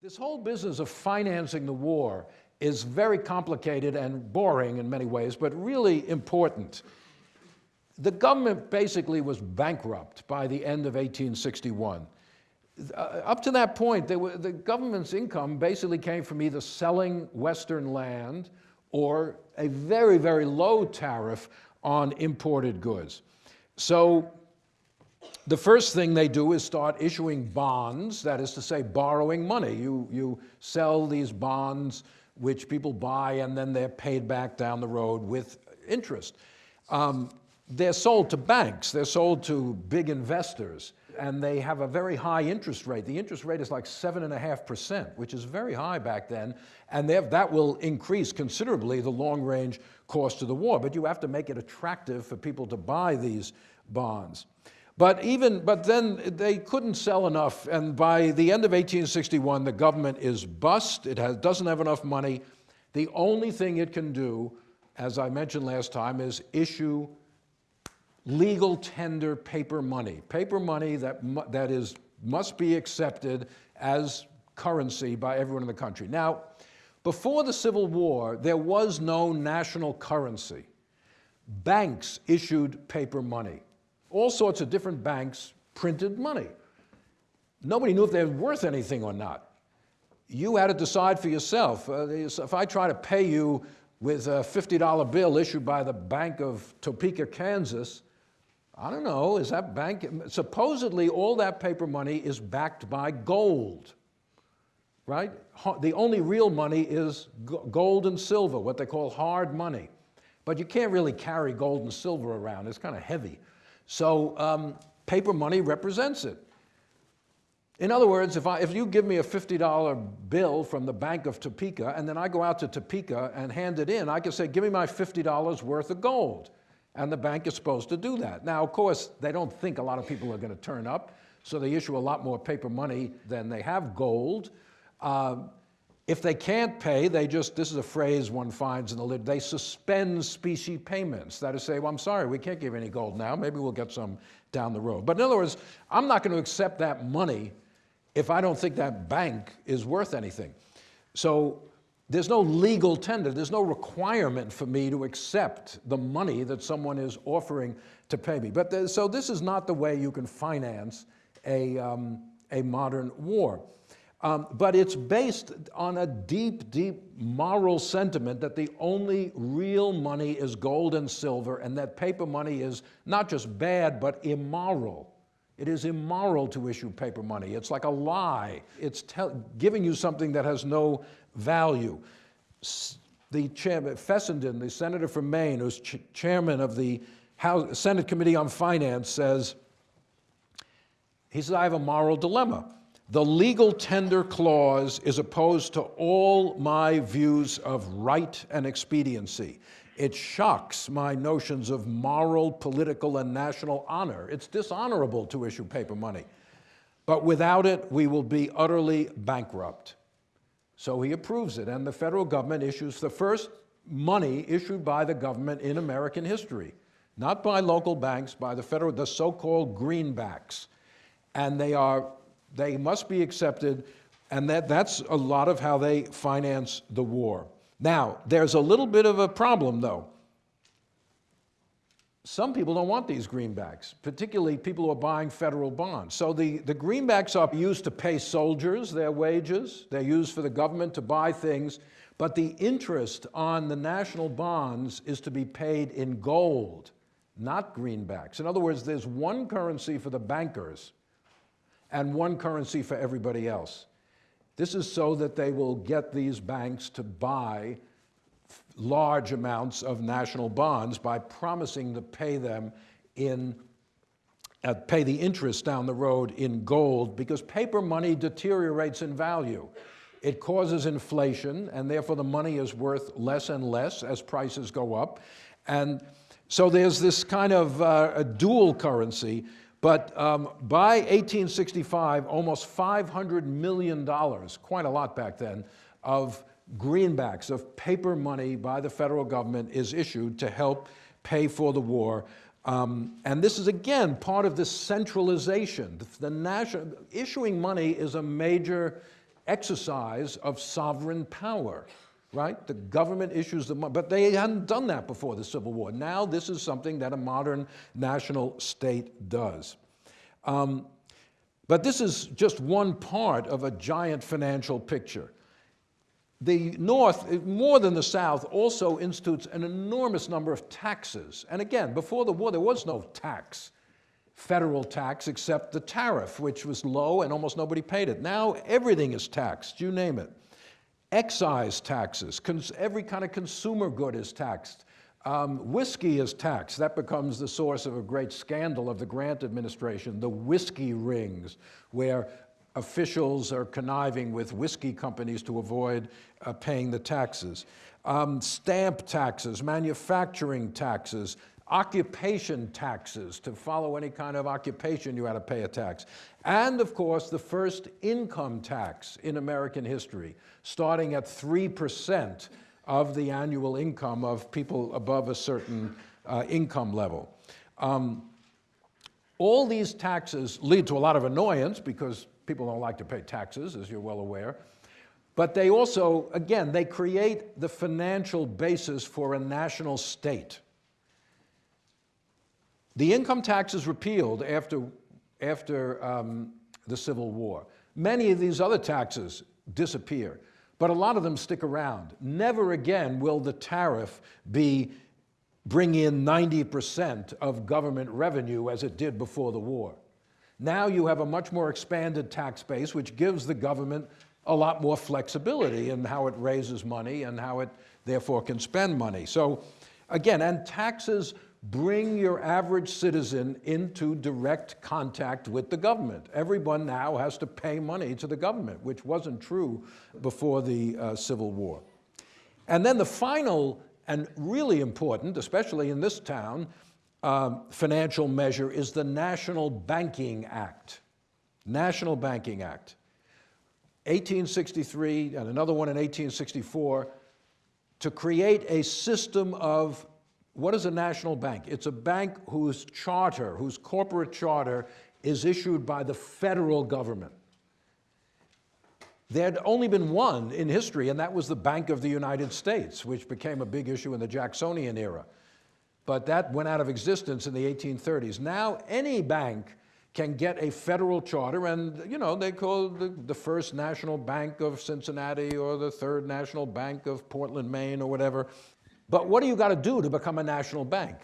This whole business of financing the war is very complicated and boring in many ways, but really important. The government basically was bankrupt by the end of 1861. Uh, up to that point, were, the government's income basically came from either selling Western land or a very, very low tariff on imported goods. So the first thing they do is start issuing bonds, that is to say, borrowing money. You, you sell these bonds, which people buy, and then they're paid back down the road with interest. Um, they're sold to banks, they're sold to big investors, and they have a very high interest rate. The interest rate is like 7.5%, which is very high back then, and that will increase considerably the long-range cost of the war, but you have to make it attractive for people to buy these bonds. But even, but then they couldn't sell enough, and by the end of 1861, the government is bust. It has, doesn't have enough money. The only thing it can do, as I mentioned last time, is issue legal tender paper money, paper money that, that is, must be accepted as currency by everyone in the country. Now, before the Civil War, there was no national currency. Banks issued paper money all sorts of different banks printed money. Nobody knew if they were worth anything or not. You had to decide for yourself. Uh, if I try to pay you with a $50 bill issued by the Bank of Topeka, Kansas, I don't know, is that bank, supposedly all that paper money is backed by gold, right? The only real money is gold and silver, what they call hard money. But you can't really carry gold and silver around, it's kind of heavy. So um, paper money represents it. In other words, if, I, if you give me a $50 bill from the Bank of Topeka and then I go out to Topeka and hand it in, I can say, give me my $50 worth of gold. And the bank is supposed to do that. Now, of course, they don't think a lot of people are going to turn up, so they issue a lot more paper money than they have gold. Uh, if they can't pay, they just, this is a phrase one finds in the lit, they suspend specie payments. That is to say, well, I'm sorry, we can't give any gold now, maybe we'll get some down the road. But in other words, I'm not going to accept that money if I don't think that bank is worth anything. So there's no legal tender, there's no requirement for me to accept the money that someone is offering to pay me. But so this is not the way you can finance a, um, a modern war. Um, but it's based on a deep, deep moral sentiment that the only real money is gold and silver and that paper money is not just bad, but immoral. It is immoral to issue paper money. It's like a lie. It's giving you something that has no value. The chairman, Fessenden, the senator from Maine, who's ch chairman of the House, Senate Committee on Finance, says, he says, I have a moral dilemma. The legal tender clause is opposed to all my views of right and expediency. It shocks my notions of moral, political, and national honor. It's dishonorable to issue paper money. But without it, we will be utterly bankrupt. So he approves it, and the federal government issues the first money issued by the government in American history, not by local banks, by the federal, the so-called greenbacks. And they are they must be accepted, and that, that's a lot of how they finance the war. Now, there's a little bit of a problem, though. Some people don't want these greenbacks, particularly people who are buying federal bonds. So the, the greenbacks are used to pay soldiers their wages. They're used for the government to buy things. But the interest on the national bonds is to be paid in gold, not greenbacks. In other words, there's one currency for the bankers, and one currency for everybody else. This is so that they will get these banks to buy large amounts of national bonds by promising to pay them in, uh, pay the interest down the road in gold because paper money deteriorates in value. It causes inflation and therefore the money is worth less and less as prices go up. And so there's this kind of uh, a dual currency but um, by 1865, almost $500 million, quite a lot back then, of greenbacks, of paper money by the federal government is issued to help pay for the war. Um, and this is, again, part of this centralization. The, the national, issuing money is a major exercise of sovereign power, right? The government issues the money, but they hadn't done that before the Civil War. Now this is something that a modern national state does. Um, but this is just one part of a giant financial picture. The North, more than the South, also institutes an enormous number of taxes. And again, before the war, there was no tax, federal tax, except the tariff, which was low and almost nobody paid it. Now everything is taxed, you name it. Excise taxes, every kind of consumer good is taxed. Um, whiskey is taxed. That becomes the source of a great scandal of the Grant administration, the whiskey rings, where officials are conniving with whiskey companies to avoid uh, paying the taxes. Um, stamp taxes, manufacturing taxes, occupation taxes. To follow any kind of occupation, you had to pay a tax. And of course, the first income tax in American history, starting at 3% of the annual income of people above a certain uh, income level. Um, all these taxes lead to a lot of annoyance because people don't like to pay taxes, as you're well aware. But they also, again, they create the financial basis for a national state. The income tax is repealed after, after um, the Civil War. Many of these other taxes disappear, but a lot of them stick around. Never again will the tariff be bring in 90% of government revenue as it did before the war. Now you have a much more expanded tax base, which gives the government a lot more flexibility in how it raises money and how it therefore can spend money. So again, and taxes bring your average citizen into direct contact with the government. Everyone now has to pay money to the government, which wasn't true before the uh, Civil War. And then the final and really important, especially in this town, uh, financial measure is the National Banking Act. National Banking Act. 1863 and another one in 1864 to create a system of what is a national bank? It's a bank whose charter, whose corporate charter is issued by the federal government. There had only been one in history, and that was the Bank of the United States, which became a big issue in the Jacksonian era. But that went out of existence in the 1830s. Now, any bank can get a federal charter, and you know, they call the, the first national bank of Cincinnati or the third national bank of Portland, Maine, or whatever. But what do you got to do to become a national bank?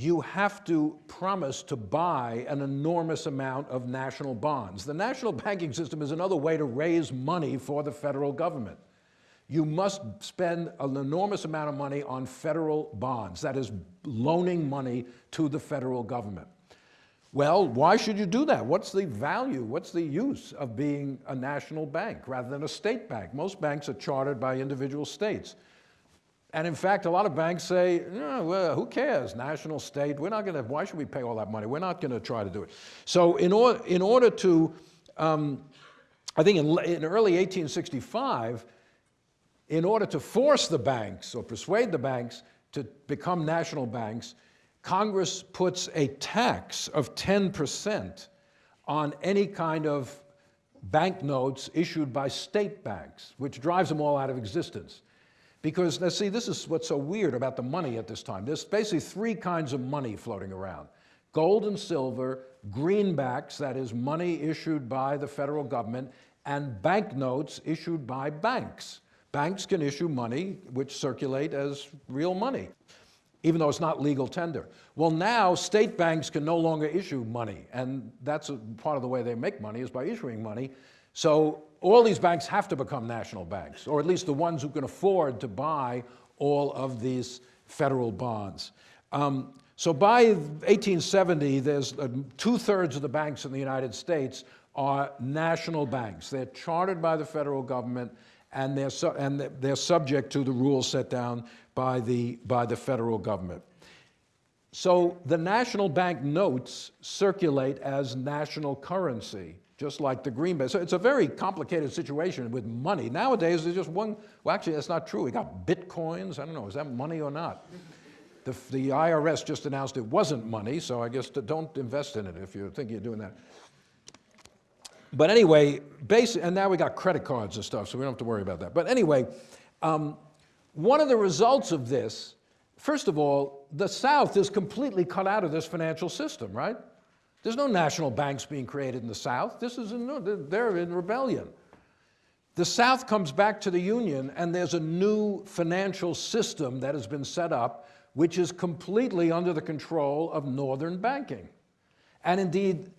you have to promise to buy an enormous amount of national bonds. The national banking system is another way to raise money for the federal government. You must spend an enormous amount of money on federal bonds, that is, loaning money to the federal government. Well, why should you do that? What's the value, what's the use of being a national bank rather than a state bank? Most banks are chartered by individual states. And in fact, a lot of banks say, oh, well, who cares, national, state, we're not gonna, why should we pay all that money? We're not gonna try to do it. So in, or, in order to, um, I think in, in early 1865, in order to force the banks or persuade the banks to become national banks, Congress puts a tax of 10% on any kind of banknotes issued by state banks, which drives them all out of existence. Because, now see, this is what's so weird about the money at this time. There's basically three kinds of money floating around. Gold and silver, greenbacks, that is money issued by the federal government, and banknotes issued by banks. Banks can issue money which circulate as real money, even though it's not legal tender. Well, now state banks can no longer issue money, and that's part of the way they make money is by issuing money. So all these banks have to become national banks, or at least the ones who can afford to buy all of these federal bonds. Um, so by 1870, there's uh, two-thirds of the banks in the United States are national banks. They're chartered by the federal government, and they're, su and they're subject to the rules set down by the, by the federal government. So the national bank notes circulate as national currency just like the greenback. So it's a very complicated situation with money. Nowadays, there's just one, well, actually, that's not true. We got bitcoins. I don't know, is that money or not? The, the IRS just announced it wasn't money, so I guess don't invest in it if you're thinking of doing that. But anyway, basic, and now we got credit cards and stuff, so we don't have to worry about that. But anyway, um, one of the results of this, first of all, the South is completely cut out of this financial system, right? There's no national banks being created in the South. This is in, they're in rebellion. The South comes back to the Union, and there's a new financial system that has been set up, which is completely under the control of Northern banking. And indeed,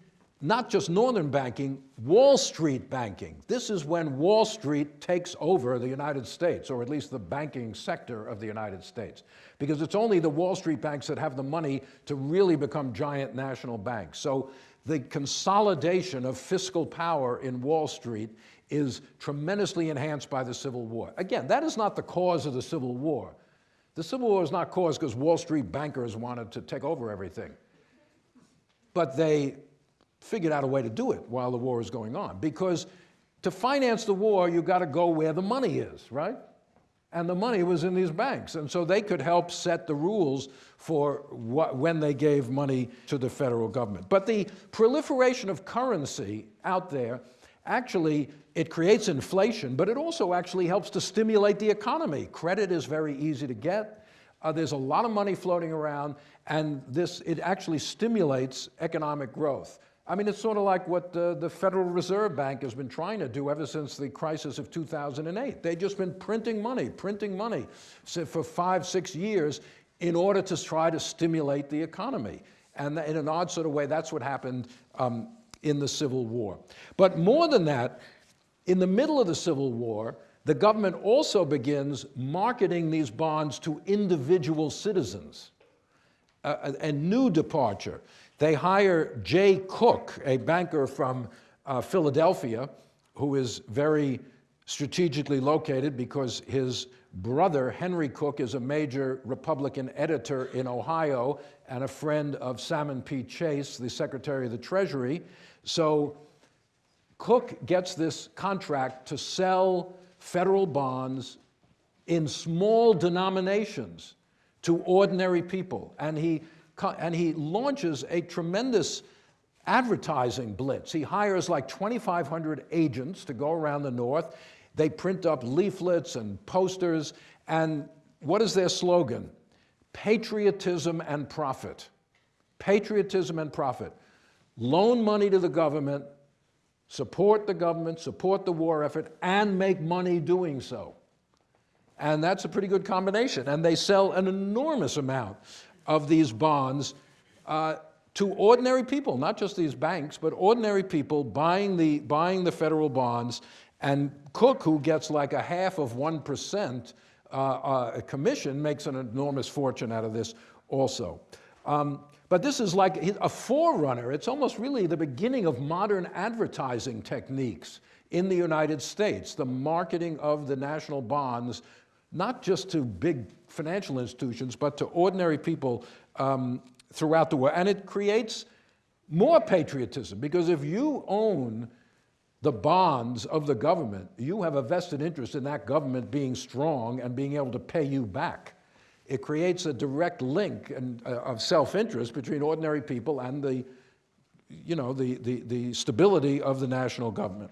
not just Northern banking, Wall Street banking. This is when Wall Street takes over the United States, or at least the banking sector of the United States. Because it's only the Wall Street banks that have the money to really become giant national banks. So the consolidation of fiscal power in Wall Street is tremendously enhanced by the Civil War. Again, that is not the cause of the Civil War. The Civil War is not caused because Wall Street bankers wanted to take over everything. But they figured out a way to do it while the war is going on. Because to finance the war, you've got to go where the money is, right? And the money was in these banks. And so they could help set the rules for what, when they gave money to the federal government. But the proliferation of currency out there, actually, it creates inflation, but it also actually helps to stimulate the economy. Credit is very easy to get. Uh, there's a lot of money floating around, and this, it actually stimulates economic growth. I mean, it's sort of like what uh, the Federal Reserve Bank has been trying to do ever since the crisis of 2008. They've just been printing money, printing money for five, six years in order to try to stimulate the economy. And in an odd sort of way, that's what happened um, in the Civil War. But more than that, in the middle of the Civil War, the government also begins marketing these bonds to individual citizens, a, a new departure. They hire Jay Cooke, a banker from uh, Philadelphia, who is very strategically located because his brother, Henry Cooke, is a major Republican editor in Ohio and a friend of Salmon P. Chase, the Secretary of the Treasury. So Cooke gets this contract to sell federal bonds in small denominations to ordinary people. And he and he launches a tremendous advertising blitz. He hires like 2,500 agents to go around the North. They print up leaflets and posters, and what is their slogan? Patriotism and profit. Patriotism and profit. Loan money to the government, support the government, support the war effort, and make money doing so. And that's a pretty good combination. And they sell an enormous amount of these bonds uh, to ordinary people, not just these banks, but ordinary people buying the, buying the federal bonds. And Cooke, who gets like a half of 1% uh, uh, commission, makes an enormous fortune out of this also. Um, but this is like a forerunner. It's almost really the beginning of modern advertising techniques in the United States, the marketing of the national bonds not just to big financial institutions, but to ordinary people um, throughout the world. And it creates more patriotism, because if you own the bonds of the government, you have a vested interest in that government being strong and being able to pay you back. It creates a direct link and, uh, of self-interest between ordinary people and the, you know, the, the, the stability of the national government.